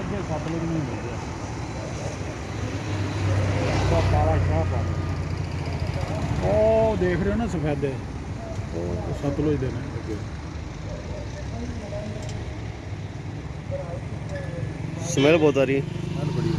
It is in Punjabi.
ਇੱਥੇ ਸਤਲੁਜ ਨੂੰ ਹੀ ਮਿਲ ਗਿਆ। ਤਾਂ ਕਾਲਾ ਸ਼ਾਹ ਪਾ ਉਹ ਦੇਖ ਰਹੇ ਹੋ ਨਾ ਸਫੈਦੇ। ਉਹ ਸਤਲੁਜ ਦੇ ਨੇ। ਅੱਗੇ ਸਮੈਲ ਬਹੁਤ ਆ ਰਹੀ ਹੈ। ਨਾਲ ਬੜੀ